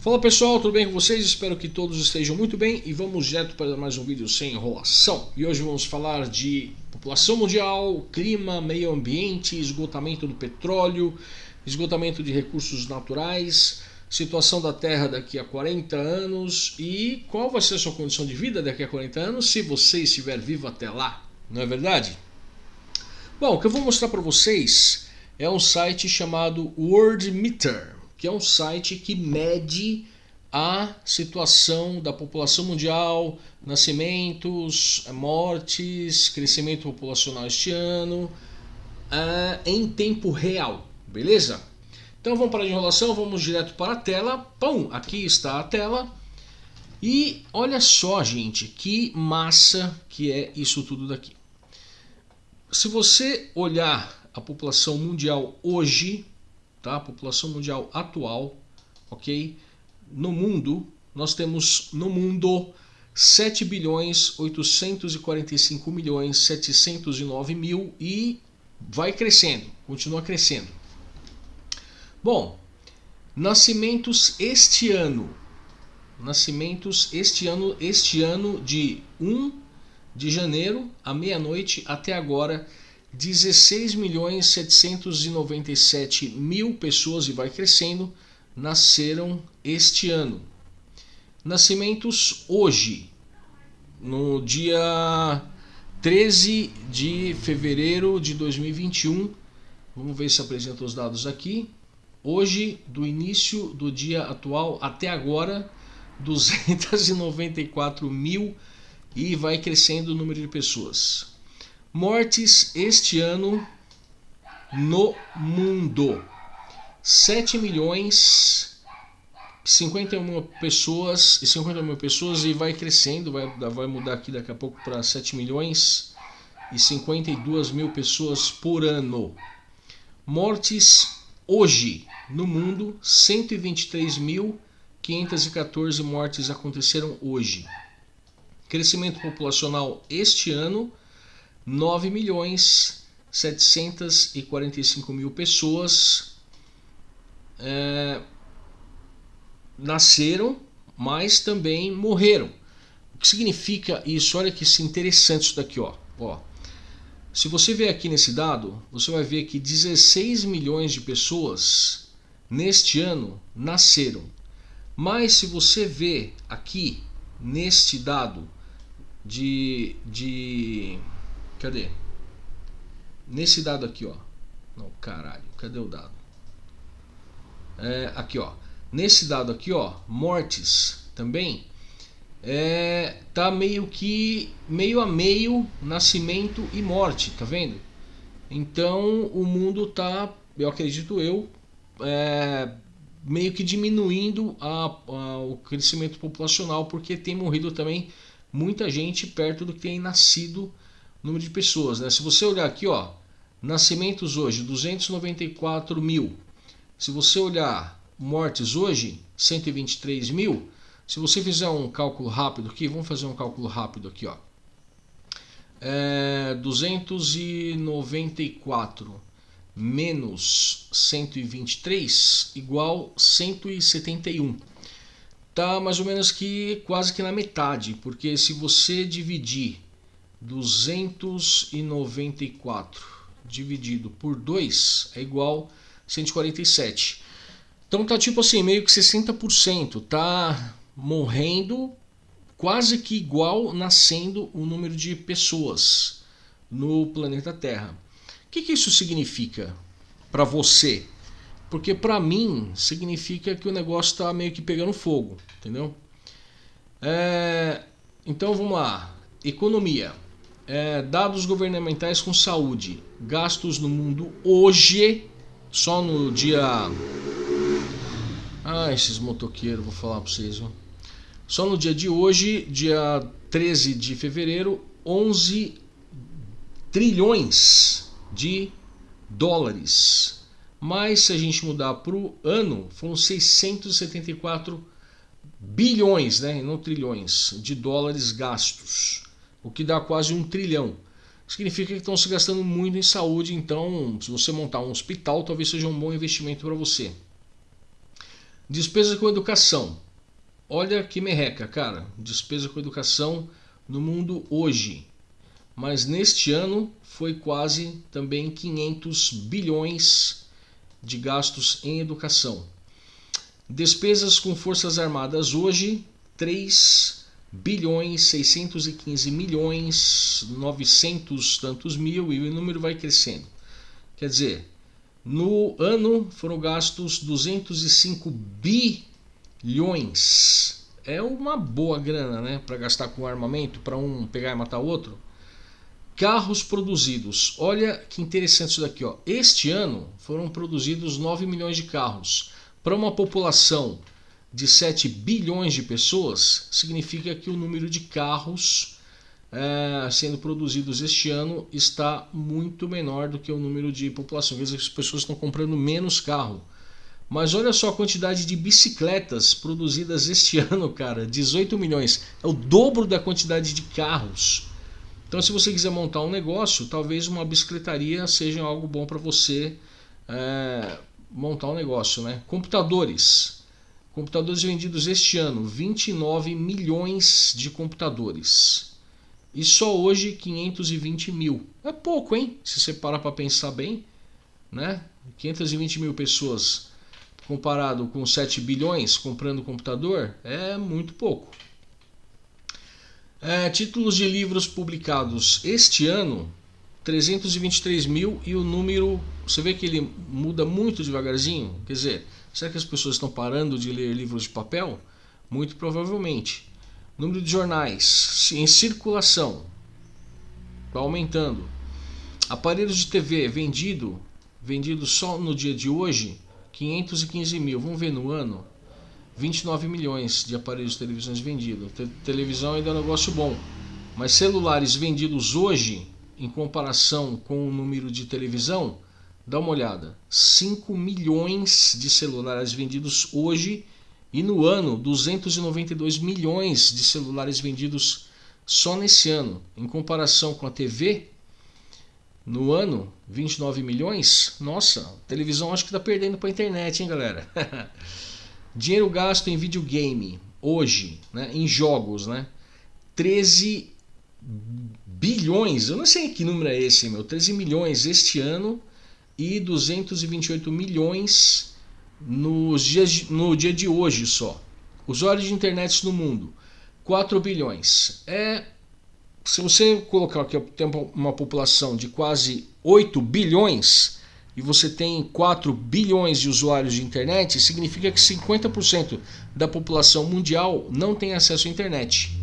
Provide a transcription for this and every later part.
Fala pessoal, tudo bem com vocês? Espero que todos estejam muito bem e vamos direto para mais um vídeo sem enrolação. E hoje vamos falar de população mundial, clima, meio ambiente, esgotamento do petróleo, esgotamento de recursos naturais, situação da Terra daqui a 40 anos e qual vai ser a sua condição de vida daqui a 40 anos se você estiver vivo até lá, não é verdade? Bom, o que eu vou mostrar para vocês é um site chamado World Meter que é um site que mede a situação da população mundial, nascimentos, mortes, crescimento populacional este ano, uh, em tempo real, beleza? Então vamos para a enrolação, vamos direto para a tela. Pum, aqui está a tela. E olha só, gente, que massa que é isso tudo daqui. Se você olhar a população mundial hoje, tá? A população mundial atual, ok? No mundo, nós temos no mundo 7 bilhões 845 milhões 709 mil e vai crescendo, continua crescendo. Bom, nascimentos este ano, nascimentos este ano, este ano de 1 de janeiro à meia-noite até agora 16 milhões 797 mil pessoas e vai crescendo nasceram este ano. Nascimentos hoje, no dia 13 de fevereiro de 2021. Vamos ver se apresenta os dados aqui. Hoje, do início do dia atual até agora, 294 mil e vai crescendo o número de pessoas. Mortes este ano no mundo. 7 milhões 51 mil pessoas e 50 mil pessoas e vai crescendo, vai, vai mudar aqui daqui a pouco para 7 milhões e 52 mil pessoas por ano. Mortes hoje no mundo, 123.514 mortes aconteceram hoje. Crescimento populacional este ano 9 milhões 745 mil pessoas é, nasceram, mas também morreram. O que significa isso? Olha que interessante isso daqui, ó. ó. Se você ver aqui nesse dado, você vai ver que 16 milhões de pessoas neste ano nasceram. Mas se você ver aqui neste dado de, de Cadê? Nesse dado aqui, ó. Não, caralho. Cadê o dado? É, aqui, ó. Nesse dado aqui, ó, mortes também é, tá meio que meio a meio nascimento e morte, tá vendo? Então o mundo tá, eu acredito eu, é, meio que diminuindo a, a, o crescimento populacional porque tem morrido também muita gente perto do que tem nascido número de pessoas. Né? Se você olhar aqui, ó, nascimentos hoje, 294 mil. Se você olhar mortes hoje, 123 mil. Se você fizer um cálculo rápido aqui, vamos fazer um cálculo rápido aqui, ó. É 294 menos 123 igual 171. Tá mais ou menos que quase que na metade, porque se você dividir 294 dividido por 2 é igual a 147. Então tá tipo assim, meio que 60%, tá morrendo quase que igual nascendo o número de pessoas no planeta Terra. O que, que isso significa para você? Porque para mim significa que o negócio está meio que pegando fogo, entendeu? É, então vamos lá, economia é, dados governamentais com saúde, gastos no mundo hoje, só no dia. Ah, esses motoqueiros, vou falar para vocês. Só no dia de hoje, dia 13 de fevereiro, 11 trilhões de dólares. Mas se a gente mudar para o ano, foram 674 bilhões, né, não trilhões, de dólares gastos o que dá quase um trilhão. Significa que estão se gastando muito em saúde, então se você montar um hospital, talvez seja um bom investimento para você. Despesa com educação. Olha que merreca, cara. Despesa com educação no mundo hoje. Mas neste ano foi quase também 500 bilhões de gastos em educação. Despesas com Forças Armadas hoje, 3 bilhões 615 milhões 900 tantos mil e o número vai crescendo. Quer dizer, no ano foram gastos 205 bilhões. É uma boa grana, né, para gastar com armamento, para um pegar e matar outro. Carros produzidos. Olha que interessante isso daqui, ó. Este ano foram produzidos 9 milhões de carros. Para uma população de 7 bilhões de pessoas, significa que o número de carros é, sendo produzidos este ano está muito menor do que o número de população. Quer dizer, as pessoas estão comprando menos carro. Mas olha só a quantidade de bicicletas produzidas este ano, cara, 18 milhões. É o dobro da quantidade de carros. Então, se você quiser montar um negócio, talvez uma bicicletaria seja algo bom para você é, montar um negócio, né? Computadores. Computadores vendidos este ano, 29 milhões de computadores. E só hoje 520 mil. É pouco, hein? Se você parar para pensar bem, né? 520 mil pessoas comparado com 7 bilhões comprando computador é muito pouco. É, títulos de livros publicados este ano 323 mil e o número você vê que ele muda muito devagarzinho quer dizer será que as pessoas estão parando de ler livros de papel? Muito provavelmente. Número de jornais em circulação. Está aumentando. Aparelhos de TV vendido vendido só no dia de hoje 515 mil. Vamos ver no ano? 29 milhões de aparelhos de televisões vendidos. Te televisão ainda é um negócio bom mas celulares vendidos hoje em comparação com o número de televisão, dá uma olhada. 5 milhões de celulares vendidos hoje e no ano 292 milhões de celulares vendidos só nesse ano. Em comparação com a TV, no ano 29 milhões. Nossa, televisão acho que está perdendo para a internet, hein, galera? Dinheiro gasto em videogame hoje, né, em jogos, né? 13 bilhões, eu não sei que número é esse, meu, 13 milhões este ano e 228 milhões nos dias, no dia de hoje só. Usuários de internet no mundo, 4 bilhões. É, se você colocar aqui tem uma população de quase 8 bilhões e você tem 4 bilhões de usuários de internet, significa que 50% da população mundial não tem acesso à internet.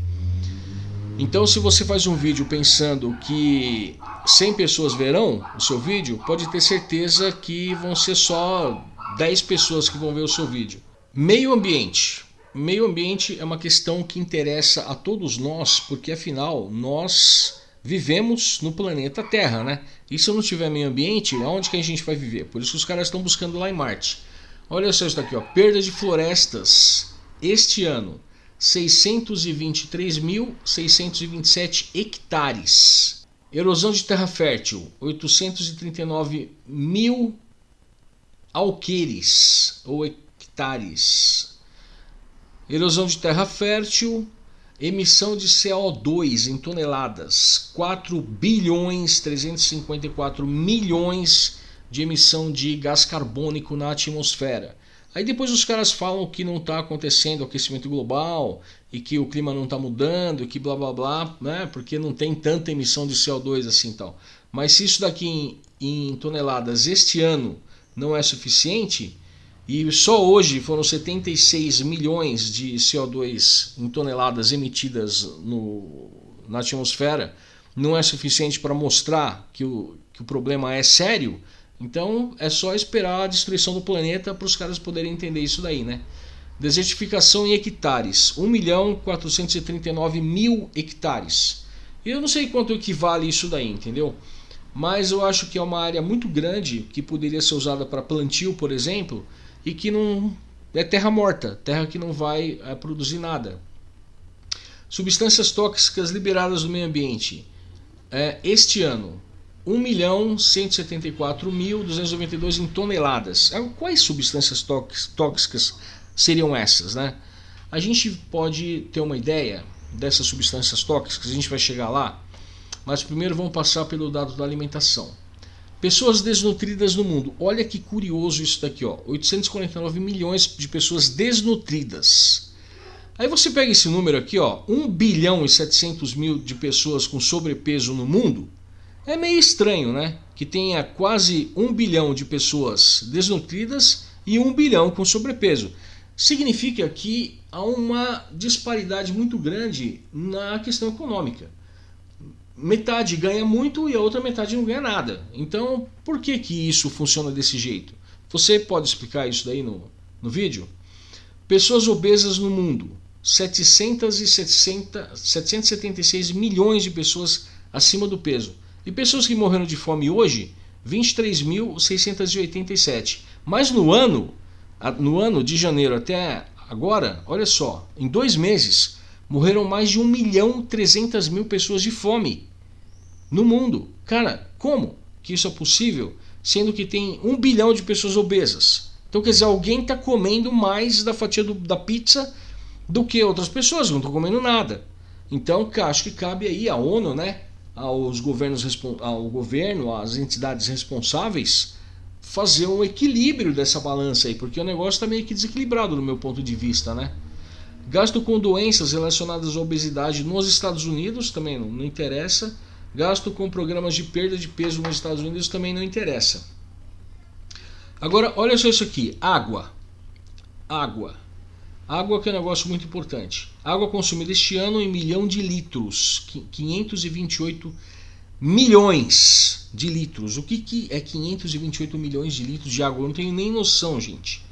Então se você faz um vídeo pensando que 100 pessoas verão o seu vídeo, pode ter certeza que vão ser só 10 pessoas que vão ver o seu vídeo. Meio ambiente. Meio ambiente é uma questão que interessa a todos nós, porque afinal nós vivemos no planeta Terra, né? E se não tiver meio ambiente, aonde que a gente vai viver? Por isso que os caras estão buscando lá em Marte. Olha só isso daqui, ó. perda de florestas este ano 623.627 hectares. Erosão de terra fértil, 839 mil alqueires ou hectares. Erosão de terra fértil, emissão de CO2 em toneladas, 4 bilhões 354 milhões de emissão de gás carbônico na atmosfera. Aí depois os caras falam que não está acontecendo aquecimento global e que o clima não está mudando e que blá blá blá, né? Porque não tem tanta emissão de CO2 assim tal. Mas se isso daqui em, em toneladas este ano não é suficiente e só hoje foram 76 milhões de CO2 em toneladas emitidas no, na atmosfera, não é suficiente para mostrar que o, que o problema é sério, então é só esperar a destruição do planeta para os caras poderem entender isso daí, né? Desertificação em hectares, 1 milhão 439 mil hectares. Eu não sei quanto equivale isso daí, entendeu? Mas eu acho que é uma área muito grande que poderia ser usada para plantio, por exemplo, e que não é terra morta, terra que não vai é, produzir nada. Substâncias tóxicas liberadas no meio ambiente. É, este ano, 1.174.292 em toneladas. É, quais substâncias tóxicas seriam essas, né? A gente pode ter uma ideia dessas substâncias tóxicas, a gente vai chegar lá, mas primeiro vamos passar pelo dado da alimentação. Pessoas desnutridas no mundo. Olha que curioso isso daqui, ó. 849 milhões de pessoas desnutridas. Aí você pega esse número aqui, ó, 1 bilhão e 700 mil de pessoas com sobrepeso no mundo. É meio estranho, né? Que tenha quase 1 bilhão de pessoas desnutridas e 1 bilhão com sobrepeso. Significa que há uma disparidade muito grande na questão econômica metade ganha muito e a outra metade não ganha nada. Então, por que, que isso funciona desse jeito? Você pode explicar isso daí no, no vídeo? Pessoas obesas no mundo. 760, 776 milhões de pessoas acima do peso. E pessoas que morreram de fome hoje, 23.687. Mas no ano, no ano de janeiro até agora, olha só, em dois meses, morreram mais de 1 milhão 300 mil pessoas de fome no mundo. Cara, como que isso é possível, sendo que tem um bilhão de pessoas obesas? Então quer dizer, alguém está comendo mais da fatia do, da pizza do que outras pessoas, não estão comendo nada. Então acho que cabe aí a ONU, né, aos governos, ao governo, às entidades responsáveis, fazer um equilíbrio dessa balança aí, porque o negócio está meio que desequilibrado do meu ponto de vista, né? Gasto com doenças relacionadas à obesidade nos Estados Unidos também não, não interessa. Gasto com programas de perda de peso nos Estados Unidos também não interessa. Agora, olha só isso aqui: água. Água. Água que é um negócio muito importante. Água consumida este ano em milhão de litros. 528 milhões de litros. O que, que é 528 milhões de litros de água? Eu não tenho nem noção, gente.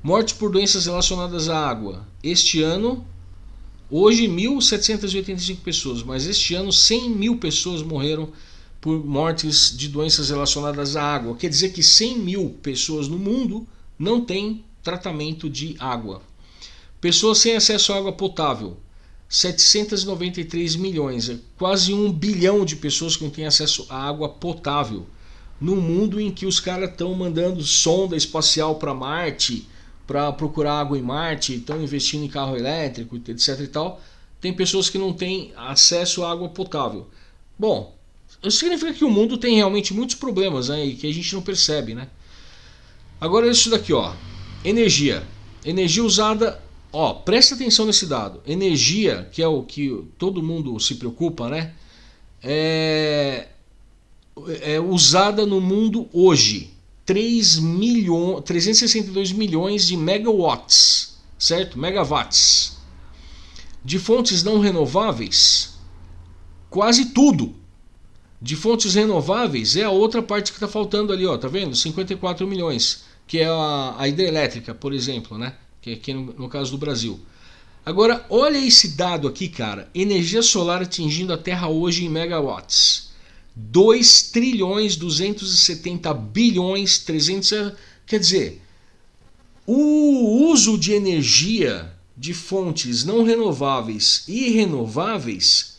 Mortes por doenças relacionadas à água. Este ano, hoje 1.785 pessoas, mas este ano 100 mil pessoas morreram por mortes de doenças relacionadas à água. Quer dizer que 100 mil pessoas no mundo não têm tratamento de água. Pessoas sem acesso à água potável. 793 milhões, é quase um bilhão de pessoas que não têm acesso à água potável. No mundo em que os caras estão mandando sonda espacial para Marte, para procurar água em Marte, estão investindo em carro elétrico, etc e tal, tem pessoas que não têm acesso à água potável. Bom, isso significa que o mundo tem realmente muitos problemas né, e que a gente não percebe, né? Agora isso daqui, ó, energia, energia usada, ó, presta atenção nesse dado, energia, que é o que todo mundo se preocupa, né? É, é usada no mundo hoje, 3 milhões, 362 milhões de megawatts, certo? Megawatts. De fontes não renováveis, quase tudo. De fontes renováveis é a outra parte que está faltando ali, ó, tá vendo? 54 milhões, que é a, a hidrelétrica, por exemplo, né? Que é aqui no, no caso do Brasil. Agora, olha esse dado aqui, cara. Energia solar atingindo a Terra hoje em megawatts. 2 trilhões 270 bilhões 300 quer dizer o uso de energia de fontes não renováveis e renováveis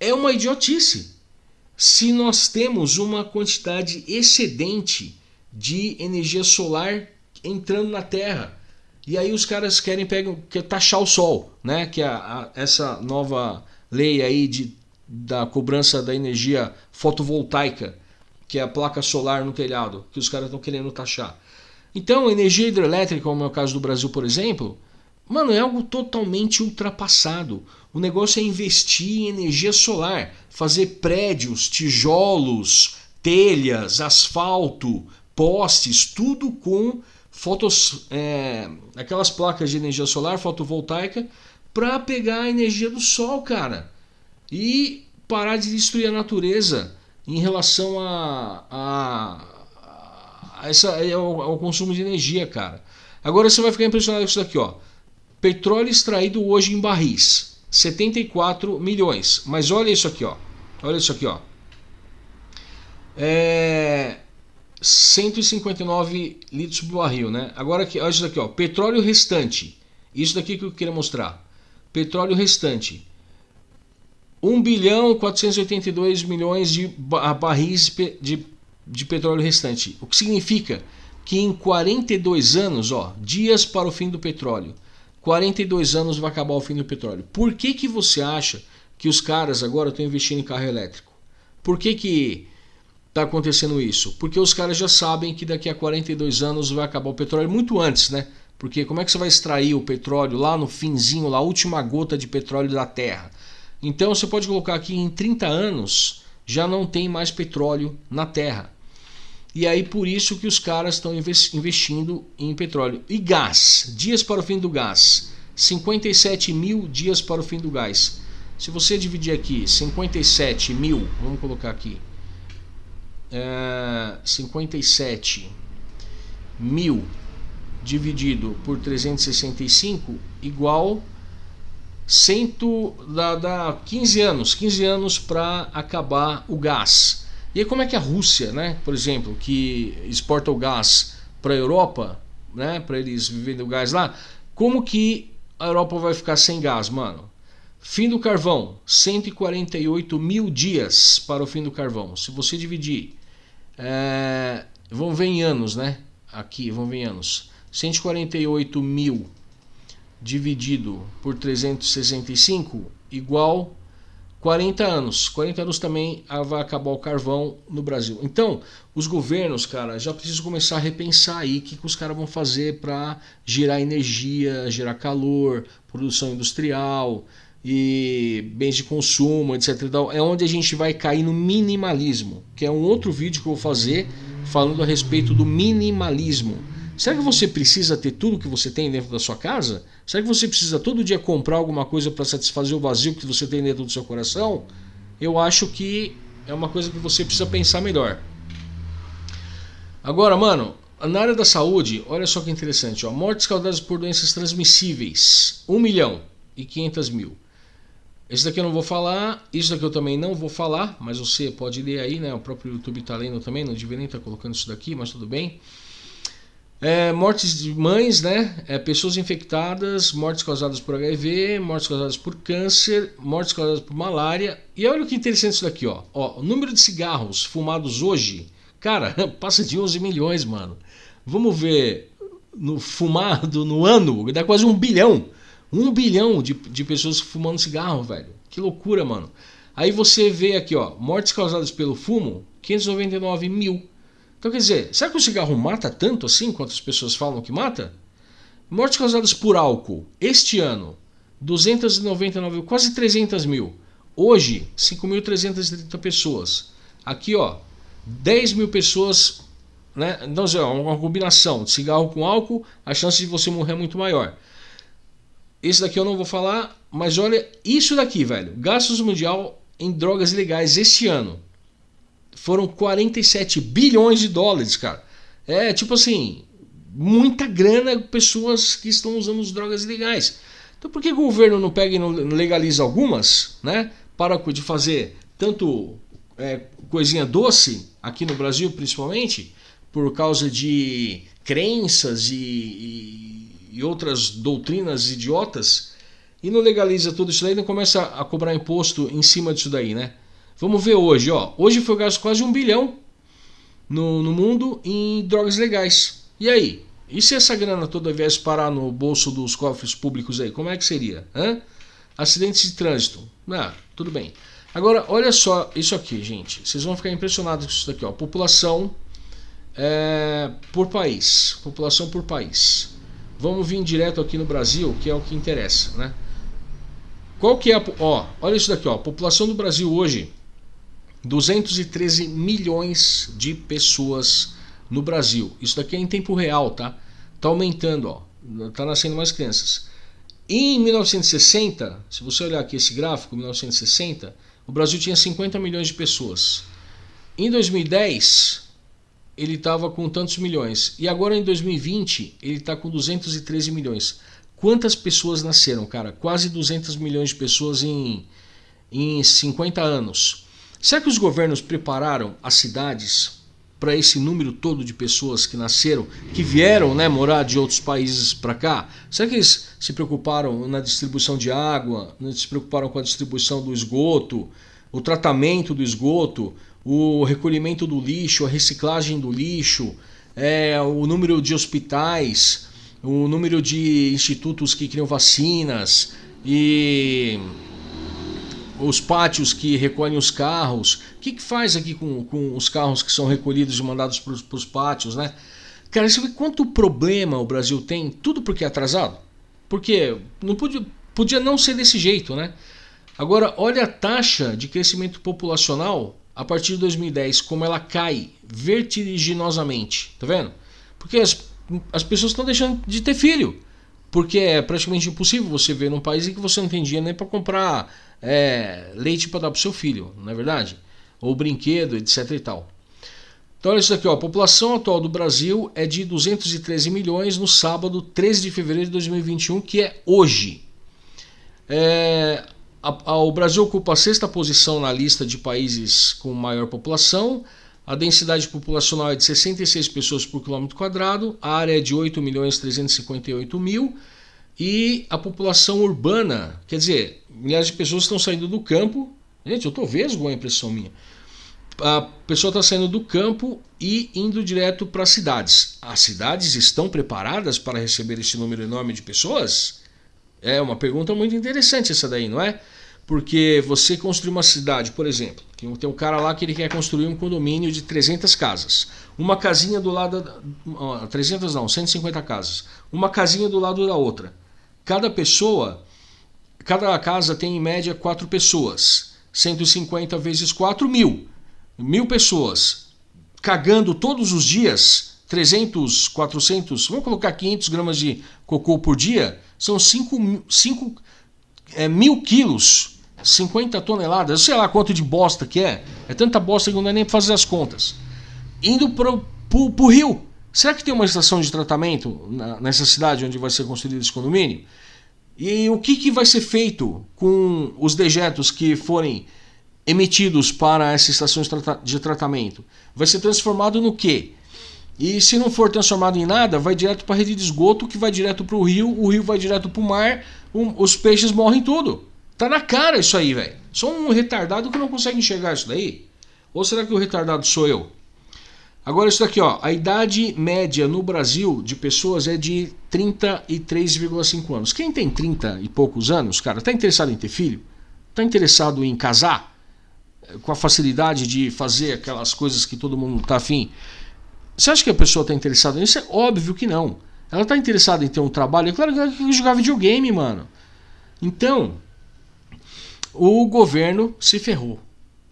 é uma idiotice se nós temos uma quantidade excedente de energia solar entrando na Terra e aí os caras querem pegar, quer taxar o sol, né? Que é a, a, essa nova lei aí de da cobrança da energia fotovoltaica, que é a placa solar no telhado, que os caras estão querendo taxar. Então, energia hidrelétrica, como é o caso do Brasil, por exemplo, mano, é algo totalmente ultrapassado. O negócio é investir em energia solar, fazer prédios, tijolos, telhas, asfalto, postes, tudo com fotos, é, aquelas placas de energia solar fotovoltaica para pegar a energia do sol, cara e parar de destruir a natureza em relação a, a, a essa, ao, ao, consumo de energia, cara. Agora você vai ficar impressionado com isso daqui, ó. Petróleo extraído hoje em barris, 74 milhões. Mas olha isso aqui, ó. Olha isso aqui, ó. É 159 litros por barril, né? Agora aqui, olha isso daqui, ó. Petróleo restante. Isso daqui que eu queria mostrar. Petróleo restante. 1 bilhão 482 milhões de barris de, de petróleo restante. O que significa que em 42 anos, ó, dias para o fim do petróleo, 42 anos vai acabar o fim do petróleo. Por que, que você acha que os caras agora estão investindo em carro elétrico? Por que que está acontecendo isso? Porque os caras já sabem que daqui a 42 anos vai acabar o petróleo muito antes, né? Porque como é que você vai extrair o petróleo lá no finzinho, lá a última gota de petróleo da Terra? Então você pode colocar aqui em 30 anos já não tem mais petróleo na Terra. E aí por isso que os caras estão investindo em petróleo. E gás, dias para o fim do gás. 57 mil dias para o fim do gás. Se você dividir aqui 57 mil, vamos colocar aqui, é, 57 mil dividido por 365 igual cento dá, dá 15 anos, 15 anos para acabar o gás. E aí como é que a Rússia, né, por exemplo, que exporta o gás para a Europa, né, para eles viverem o gás lá, como que a Europa vai ficar sem gás, mano? Fim do carvão, 148 mil dias para o fim do carvão. Se você dividir, é, vamos ver em anos, né? Aqui, vamos ver em anos. 148 mil dividido por 365 igual 40 anos. 40 anos também vai acabar o carvão no Brasil. Então, os governos, cara, já precisam começar a repensar aí o que, que os caras vão fazer para gerar energia, gerar calor, produção industrial e bens de consumo, etc. É onde a gente vai cair no minimalismo, que é um outro vídeo que eu vou fazer falando a respeito do minimalismo. Será que você precisa ter tudo que você tem dentro da sua casa? Será que você precisa todo dia comprar alguma coisa para satisfazer o vazio que você tem dentro do seu coração? Eu acho que é uma coisa que você precisa pensar melhor. Agora, mano, na área da saúde, olha só que interessante. Ó, mortes causadas por doenças transmissíveis, 1 milhão e 500 mil. Esse daqui eu não vou falar, isso daqui eu também não vou falar, mas você pode ler aí, né? O próprio YouTube está lendo também, não devia nem estar tá colocando isso daqui, mas tudo bem. É, mortes de mães, né? É, pessoas infectadas, mortes causadas por HIV, mortes causadas por câncer, mortes causadas por malária. E olha que interessante isso daqui, ó. ó. O número de cigarros fumados hoje, cara, passa de 11 milhões, mano. Vamos ver no fumado no ano, dá quase um bilhão. Um bilhão de, de pessoas fumando cigarro, velho. Que loucura, mano. Aí você vê aqui, ó, mortes causadas pelo fumo, 599 mil. Então quer dizer, será que o cigarro mata tanto assim quanto as pessoas falam que mata? Mortes causadas por álcool, este ano, 299, quase 300 mil. Hoje, 5.330 pessoas. Aqui, ó, 10 mil pessoas, né? Então, é uma combinação de cigarro com álcool, a chance de você morrer é muito maior. Esse daqui eu não vou falar, mas olha isso daqui, velho. Gastos mundial em drogas ilegais este ano foram 47 bilhões de dólares, cara. É tipo assim, muita grana pessoas que estão usando as drogas ilegais. Então por que o governo não pega e não legaliza algumas, né? Para de fazer tanto é, coisinha doce, aqui no Brasil principalmente, por causa de crenças e, e, e outras doutrinas idiotas, e não legaliza tudo isso daí, não começa a cobrar imposto em cima disso daí, né? Vamos ver hoje, ó. Hoje foi gasto quase um bilhão no, no mundo em drogas legais. E aí? E se essa grana toda viesse parar no bolso dos cofres públicos aí? Como é que seria? Hã? Acidentes de trânsito. Ah, tudo bem. Agora, olha só isso aqui, gente. Vocês vão ficar impressionados com isso daqui, ó. População é, por país. População por país. Vamos vir direto aqui no Brasil, que é o que interessa, né? Qual que é a... Ó, olha isso daqui, ó. População do Brasil hoje 213 milhões de pessoas no Brasil. Isso daqui é em tempo real, tá? Tá aumentando, ó. Tá nascendo mais crianças. Em 1960, se você olhar aqui esse gráfico, 1960, o Brasil tinha 50 milhões de pessoas. Em 2010, ele estava com tantos milhões. E agora em 2020, ele está com 213 milhões. Quantas pessoas nasceram, cara? Quase 200 milhões de pessoas em, em 50 anos. Será que os governos prepararam as cidades para esse número todo de pessoas que nasceram, que vieram né, morar de outros países para cá? Será que eles se preocuparam na distribuição de água, se preocuparam com a distribuição do esgoto, o tratamento do esgoto, o recolhimento do lixo, a reciclagem do lixo, é, o número de hospitais, o número de institutos que criam vacinas e os pátios que recolhem os carros. O que, que faz aqui com, com os carros que são recolhidos e mandados para os pátios, né? Cara, você vê quanto problema o Brasil tem, tudo porque é atrasado? Porque não podia, podia não ser desse jeito, né? Agora, olha a taxa de crescimento populacional a partir de 2010, como ela cai vertiginosamente, tá vendo? Porque as, as pessoas estão deixando de ter filho. Porque é praticamente impossível você ver num país em que você não tem dinheiro nem para comprar é, leite para dar para seu filho, não é verdade? Ou brinquedo, etc e tal. Então olha isso aqui, ó. a população atual do Brasil é de 213 milhões no sábado 13 de fevereiro de 2021, que é hoje. É, a, a, o Brasil ocupa a sexta posição na lista de países com maior população. A densidade populacional é de 66 pessoas por quilômetro quadrado, a área é de 8 milhões 358 mil e a população urbana, quer dizer, milhares de pessoas estão saindo do campo. Gente, eu estou vesgo a impressão minha a pessoa está saindo do campo e indo direto para as cidades. As cidades estão preparadas para receber esse número enorme de pessoas? É uma pergunta muito interessante essa daí, não é? Porque você construir uma cidade, por exemplo, tem um cara lá que ele quer construir um condomínio de 300 casas. Uma casinha do lado. Da, 300 não, 150 casas. Uma casinha do lado da outra. Cada pessoa. Cada casa tem em média 4 pessoas. 150 vezes 4 mil mil pessoas cagando todos os dias 300, 400, vamos colocar 500 gramas de cocô por dia, são 5, 5 é, mil quilos, 50 toneladas, sei lá quanto de bosta que é, é tanta bosta que não dá nem para fazer as contas. Indo para o rio. Será que tem uma estação de tratamento na, nessa cidade onde vai ser construído esse condomínio? E o que, que vai ser feito com os dejetos que forem emitidos para essa estação de tratamento vai ser transformado no quê? E se não for transformado em nada, vai direto para a rede de esgoto, que vai direto para o rio, o rio vai direto para o mar, um, os peixes morrem tudo. Tá na cara isso aí, velho. Só um retardado que não consegue enxergar isso daí. Ou será que o retardado sou eu? Agora isso daqui, ó, a idade média no Brasil de pessoas é de 33,5 anos. Quem tem 30 e poucos anos, cara, tá interessado em ter filho? Tá interessado em casar? com a facilidade de fazer aquelas coisas que todo mundo está afim. Você acha que a pessoa está interessada nisso? É óbvio que não. Ela está interessada em ter um trabalho. É claro que ela quer jogar videogame, mano. Então, o governo se ferrou.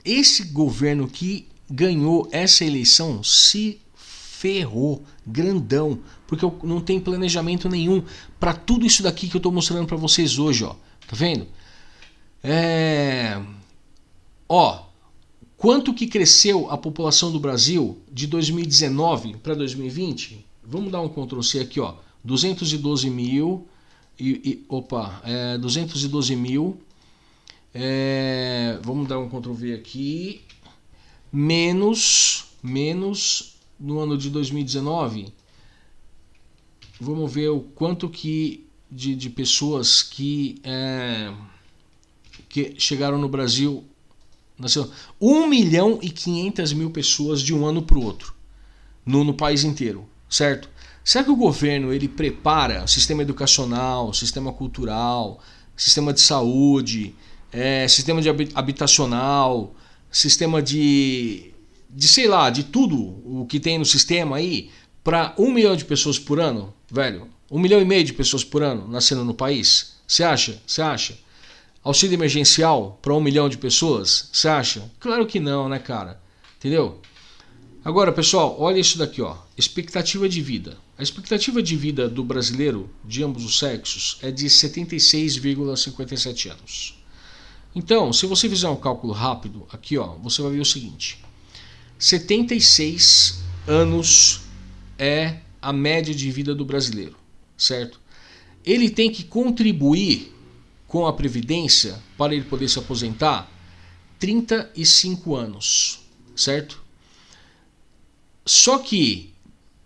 Esse governo que ganhou essa eleição se ferrou, grandão, porque não tem planejamento nenhum para tudo isso daqui que eu estou mostrando para vocês hoje, ó. Tá vendo? É Ó, quanto que cresceu a população do Brasil de 2019 para 2020? Vamos dar um Ctrl C aqui, ó. 212 mil e, e opa, é, 212 mil. É, vamos dar um Ctrl V aqui. Menos, menos no ano de 2019. Vamos ver o quanto que de, de pessoas que, é, que chegaram no Brasil Nasceu 1 milhão e 500 mil pessoas de um ano para o outro, no, no país inteiro, certo? Será que o governo ele prepara o sistema educacional, sistema cultural, sistema de saúde, é, sistema de habitacional, sistema de, de sei lá, de tudo o que tem no sistema aí para um milhão de pessoas por ano, velho? Um milhão e meio de pessoas por ano nascendo no país? Você acha? Você acha? Auxílio emergencial para um milhão de pessoas? Você acha? Claro que não, né, cara? Entendeu? Agora, pessoal, olha isso daqui, ó. Expectativa de vida. A expectativa de vida do brasileiro de ambos os sexos é de 76,57 anos. Então, se você fizer um cálculo rápido aqui, ó, você vai ver o seguinte: 76 anos é a média de vida do brasileiro, certo? Ele tem que contribuir com a Previdência para ele poder se aposentar 35 anos, certo? Só que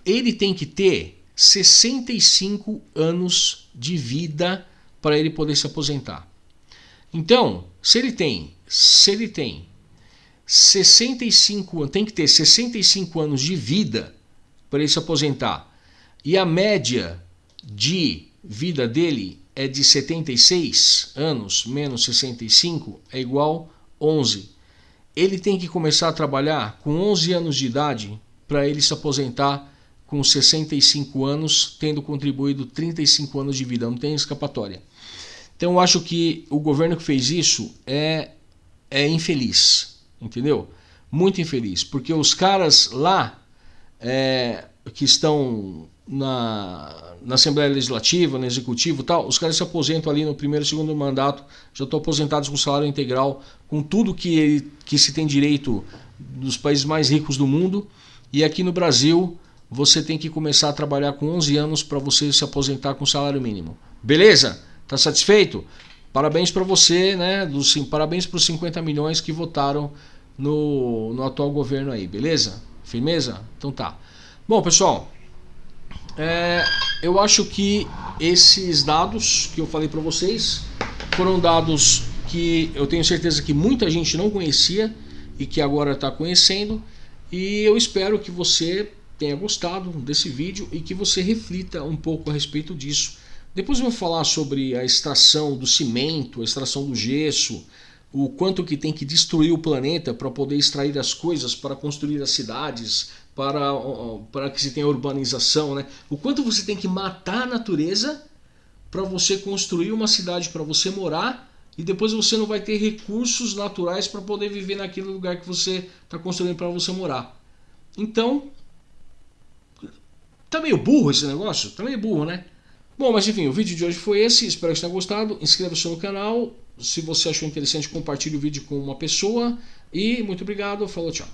ele tem que ter 65 anos de vida para ele poder se aposentar. Então, se ele tem, se ele tem 65, tem que ter 65 anos de vida para ele se aposentar e a média de vida dele é de 76 anos menos 65 é igual 11. Ele tem que começar a trabalhar com 11 anos de idade para ele se aposentar com 65 anos, tendo contribuído 35 anos de vida, não tem escapatória. Então eu acho que o governo que fez isso é, é infeliz, entendeu? Muito infeliz, porque os caras lá é, que estão na, na Assembleia Legislativa, no Executivo tal, os caras se aposentam ali no primeiro e segundo mandato, já estão aposentados com salário integral, com tudo que, que se tem direito dos países mais ricos do mundo. E aqui no Brasil, você tem que começar a trabalhar com 11 anos para você se aposentar com salário mínimo. Beleza? Tá satisfeito? Parabéns para você, né? Dos, parabéns para os 50 milhões que votaram no, no atual governo aí, beleza? Firmeza? Então tá. Bom, pessoal, é, eu acho que esses dados que eu falei para vocês foram dados que eu tenho certeza que muita gente não conhecia e que agora está conhecendo. E eu espero que você tenha gostado desse vídeo e que você reflita um pouco a respeito disso. Depois eu vou falar sobre a extração do cimento, a extração do gesso, o quanto que tem que destruir o planeta para poder extrair as coisas, para construir as cidades, para, para que se tenha urbanização, né? O quanto você tem que matar a natureza para você construir uma cidade para você morar e depois você não vai ter recursos naturais para poder viver naquele lugar que você está construindo para você morar. Então, tá meio burro esse negócio? Tá meio burro, né? Bom, mas enfim, o vídeo de hoje foi esse. Espero que tenha gostado. Inscreva-se no canal. Se você achou interessante, compartilhe o vídeo com uma pessoa. E muito obrigado. Falou, tchau.